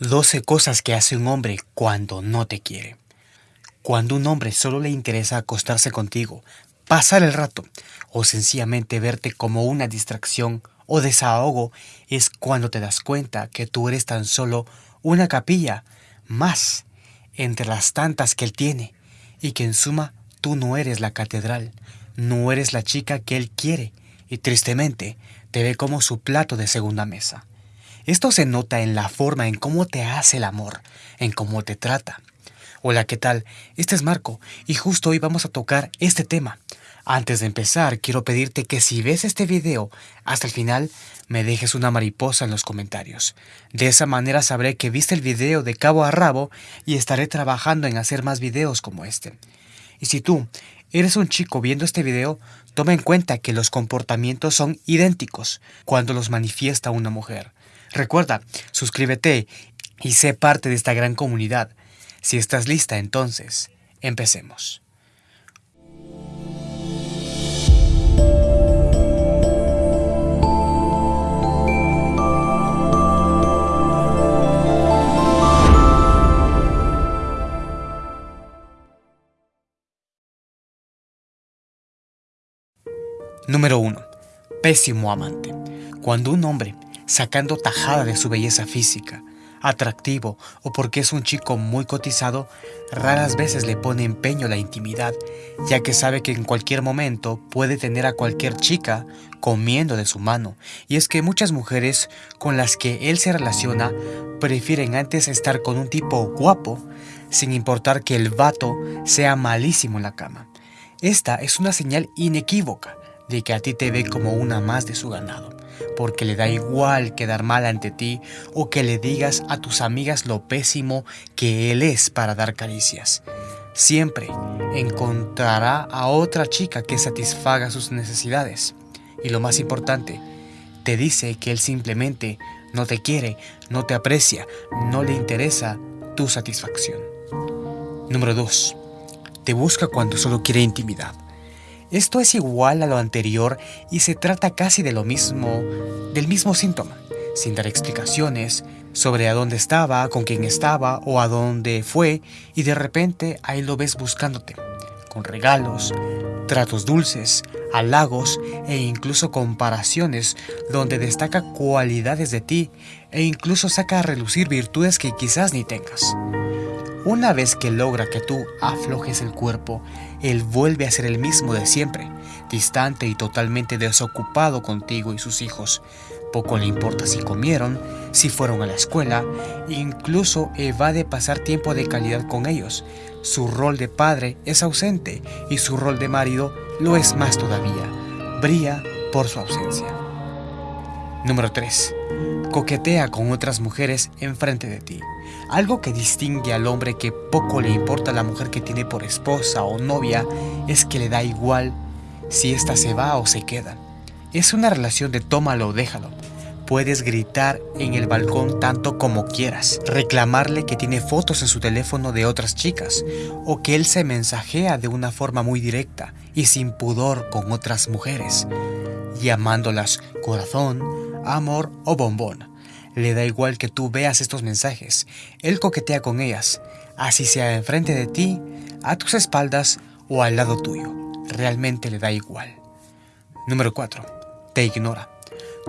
12 cosas que hace un hombre cuando no te quiere. Cuando un hombre solo le interesa acostarse contigo, pasar el rato o sencillamente verte como una distracción o desahogo es cuando te das cuenta que tú eres tan solo una capilla más entre las tantas que él tiene y que en suma tú no eres la catedral, no eres la chica que él quiere y tristemente te ve como su plato de segunda mesa. Esto se nota en la forma en cómo te hace el amor, en cómo te trata. Hola, ¿qué tal? Este es Marco y justo hoy vamos a tocar este tema. Antes de empezar, quiero pedirte que si ves este video hasta el final, me dejes una mariposa en los comentarios. De esa manera sabré que viste el video de cabo a rabo y estaré trabajando en hacer más videos como este. Y si tú eres un chico viendo este video, toma en cuenta que los comportamientos son idénticos cuando los manifiesta una mujer. Recuerda, suscríbete y sé parte de esta gran comunidad. Si estás lista, entonces, empecemos. Número 1. Pésimo amante. Cuando un hombre sacando tajada de su belleza física, atractivo o porque es un chico muy cotizado, raras veces le pone empeño la intimidad, ya que sabe que en cualquier momento puede tener a cualquier chica comiendo de su mano. Y es que muchas mujeres con las que él se relaciona prefieren antes estar con un tipo guapo, sin importar que el vato sea malísimo en la cama. Esta es una señal inequívoca de que a ti te ve como una más de su ganado porque le da igual quedar mal ante ti o que le digas a tus amigas lo pésimo que él es para dar caricias. Siempre encontrará a otra chica que satisfaga sus necesidades. Y lo más importante, te dice que él simplemente no te quiere, no te aprecia, no le interesa tu satisfacción. Número 2. Te busca cuando solo quiere intimidad. Esto es igual a lo anterior y se trata casi de lo mismo, del mismo síntoma, sin dar explicaciones sobre a dónde estaba, con quién estaba o a dónde fue y de repente ahí lo ves buscándote, con regalos, tratos dulces, halagos e incluso comparaciones donde destaca cualidades de ti e incluso saca a relucir virtudes que quizás ni tengas. Una vez que logra que tú aflojes el cuerpo, él vuelve a ser el mismo de siempre, distante y totalmente desocupado contigo y sus hijos. Poco le importa si comieron, si fueron a la escuela, incluso evade pasar tiempo de calidad con ellos. Su rol de padre es ausente y su rol de marido lo es más todavía. Brilla por su ausencia. Número 3. Coquetea con otras mujeres enfrente de ti. Algo que distingue al hombre que poco le importa la mujer que tiene por esposa o novia es que le da igual si ésta se va o se queda. Es una relación de tómalo o déjalo. Puedes gritar en el balcón tanto como quieras, reclamarle que tiene fotos en su teléfono de otras chicas o que él se mensajea de una forma muy directa y sin pudor con otras mujeres, llamándolas corazón, amor o bombón. Le da igual que tú veas estos mensajes. Él coquetea con ellas, así sea enfrente de ti, a tus espaldas o al lado tuyo. Realmente le da igual. Número 4. Te ignora.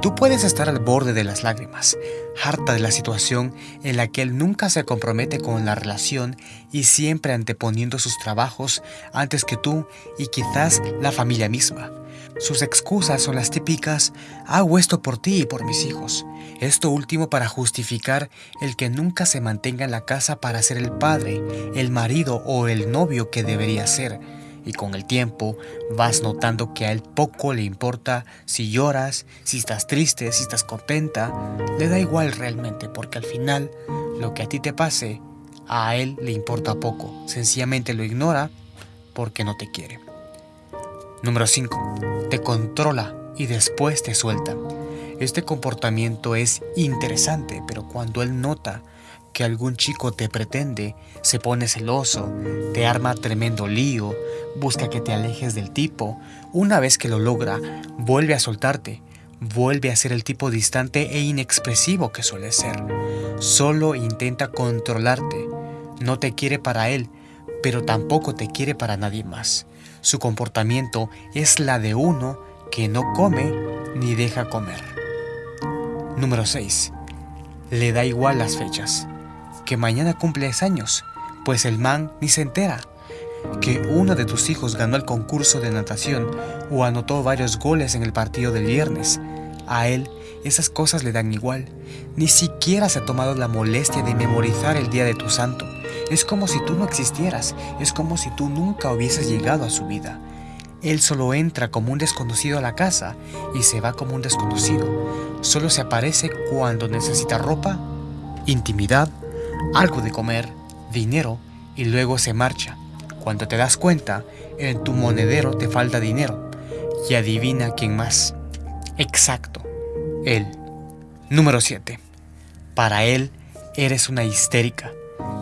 Tú puedes estar al borde de las lágrimas, harta de la situación en la que él nunca se compromete con la relación y siempre anteponiendo sus trabajos antes que tú y quizás la familia misma. Sus excusas son las típicas, hago esto por ti y por mis hijos. Esto último para justificar el que nunca se mantenga en la casa para ser el padre, el marido o el novio que debería ser y con el tiempo vas notando que a él poco le importa si lloras, si estás triste, si estás contenta, le da igual realmente porque al final lo que a ti te pase, a él le importa poco, sencillamente lo ignora porque no te quiere. Número 5. Te controla y después te suelta. Este comportamiento es interesante, pero cuando él nota que algún chico te pretende, se pone celoso, te arma tremendo lío, busca que te alejes del tipo. Una vez que lo logra, vuelve a soltarte, vuelve a ser el tipo distante e inexpresivo que suele ser. Solo intenta controlarte. No te quiere para él, pero tampoco te quiere para nadie más. Su comportamiento es la de uno que no come ni deja comer. Número 6. Le da igual las fechas. Que mañana cumples años, pues el man ni se entera. Que uno de tus hijos ganó el concurso de natación o anotó varios goles en el partido del viernes. A él esas cosas le dan igual. Ni siquiera se ha tomado la molestia de memorizar el día de tu santo. Es como si tú no existieras, es como si tú nunca hubieses llegado a su vida. Él solo entra como un desconocido a la casa y se va como un desconocido. Solo se aparece cuando necesita ropa, intimidad, algo de comer, dinero y luego se marcha. Cuando te das cuenta, en tu monedero te falta dinero. Y adivina quién más. Exacto, él. Número 7. Para él eres una histérica.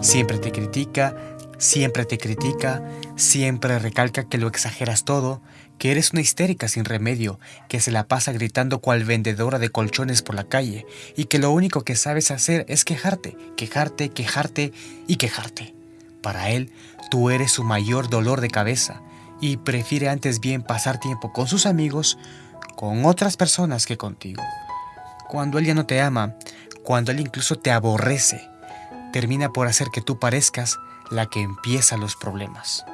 Siempre te critica, siempre te critica, siempre recalca que lo exageras todo, que eres una histérica sin remedio, que se la pasa gritando cual vendedora de colchones por la calle y que lo único que sabes hacer es quejarte, quejarte, quejarte y quejarte. Para él, tú eres su mayor dolor de cabeza y prefiere antes bien pasar tiempo con sus amigos, con otras personas que contigo. Cuando él ya no te ama, cuando él incluso te aborrece, termina por hacer que tú parezcas la que empieza los problemas.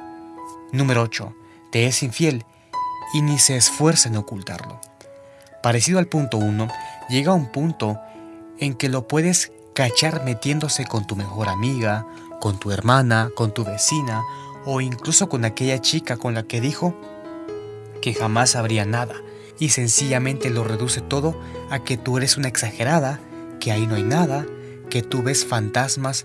Número 8. Te es infiel y ni se esfuerza en ocultarlo. Parecido al punto 1, llega un punto en que lo puedes cachar metiéndose con tu mejor amiga, con tu hermana, con tu vecina o incluso con aquella chica con la que dijo que jamás habría nada y sencillamente lo reduce todo a que tú eres una exagerada, que ahí no hay nada, que tú ves fantasmas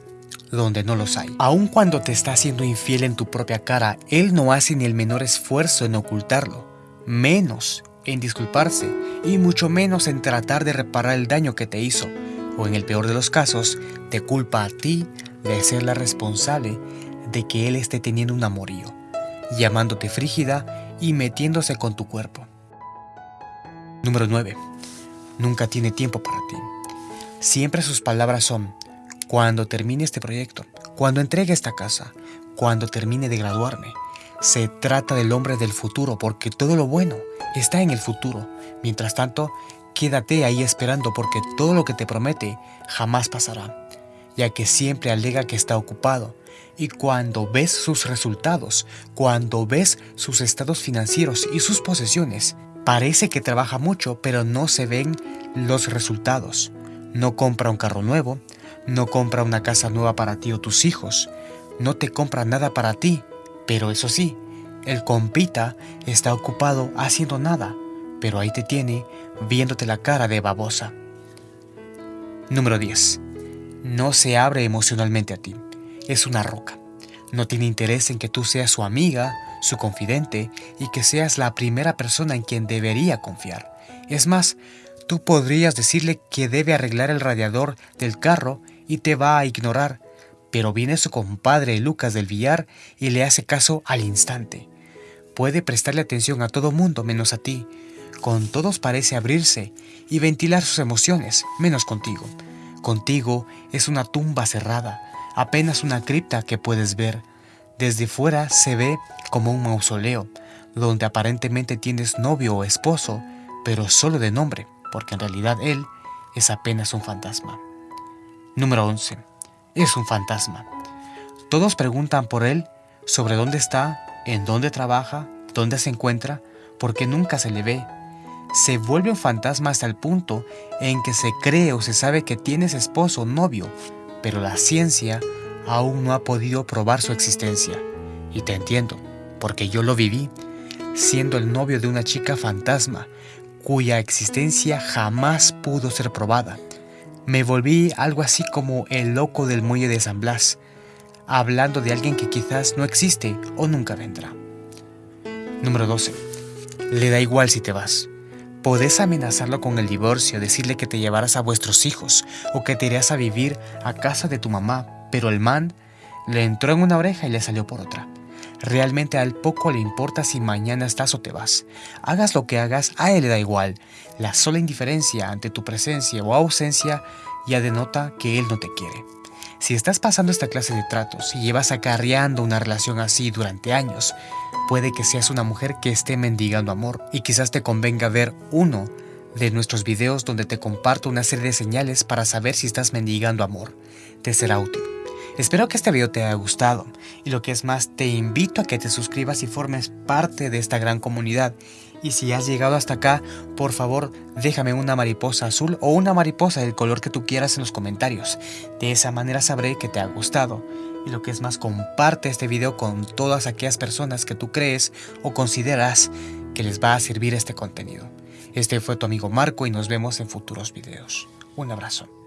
donde no los hay. Aun cuando te está haciendo infiel en tu propia cara, él no hace ni el menor esfuerzo en ocultarlo, menos en disculparse y mucho menos en tratar de reparar el daño que te hizo, o en el peor de los casos, te culpa a ti de ser la responsable de que él esté teniendo un amorío, llamándote frígida y metiéndose con tu cuerpo. Número 9. Nunca tiene tiempo para ti. Siempre sus palabras son, cuando termine este proyecto, cuando entregue esta casa, cuando termine de graduarme. Se trata del hombre del futuro porque todo lo bueno está en el futuro. Mientras tanto, quédate ahí esperando porque todo lo que te promete jamás pasará, ya que siempre alega que está ocupado. Y cuando ves sus resultados, cuando ves sus estados financieros y sus posesiones, Parece que trabaja mucho, pero no se ven los resultados. No compra un carro nuevo, no compra una casa nueva para ti o tus hijos, no te compra nada para ti, pero eso sí, el compita está ocupado haciendo nada, pero ahí te tiene viéndote la cara de babosa. Número 10. No se abre emocionalmente a ti. Es una roca. No tiene interés en que tú seas su amiga, su confidente y que seas la primera persona en quien debería confiar. Es más, tú podrías decirle que debe arreglar el radiador del carro y te va a ignorar, pero viene su compadre Lucas del billar y le hace caso al instante. Puede prestarle atención a todo mundo menos a ti. Con todos parece abrirse y ventilar sus emociones, menos contigo. Contigo es una tumba cerrada, apenas una cripta que puedes ver. Desde fuera se ve como un mausoleo, donde aparentemente tienes novio o esposo, pero solo de nombre, porque en realidad él es apenas un fantasma. Número 11. Es un fantasma. Todos preguntan por él sobre dónde está, en dónde trabaja, dónde se encuentra, porque nunca se le ve. Se vuelve un fantasma hasta el punto en que se cree o se sabe que tienes esposo o novio, pero la ciencia aún no ha podido probar su existencia. Y te entiendo, porque yo lo viví, siendo el novio de una chica fantasma, cuya existencia jamás pudo ser probada. Me volví algo así como el loco del muelle de San Blas, hablando de alguien que quizás no existe o nunca vendrá. Número 12. Le da igual si te vas. Podés amenazarlo con el divorcio, decirle que te llevarás a vuestros hijos o que te irás a vivir a casa de tu mamá, pero el man le entró en una oreja y le salió por otra. Realmente al poco le importa si mañana estás o te vas. Hagas lo que hagas, a él le da igual. La sola indiferencia ante tu presencia o ausencia ya denota que él no te quiere. Si estás pasando esta clase de tratos y llevas acarreando una relación así durante años, puede que seas una mujer que esté mendigando amor y quizás te convenga ver uno de nuestros videos donde te comparto una serie de señales para saber si estás mendigando amor. Te será útil. Espero que este video te haya gustado y lo que es más, te invito a que te suscribas y formes parte de esta gran comunidad. Y si has llegado hasta acá, por favor déjame una mariposa azul o una mariposa del color que tú quieras en los comentarios. De esa manera sabré que te ha gustado. Y lo que es más, comparte este video con todas aquellas personas que tú crees o consideras que les va a servir este contenido. Este fue tu amigo Marco y nos vemos en futuros videos. Un abrazo.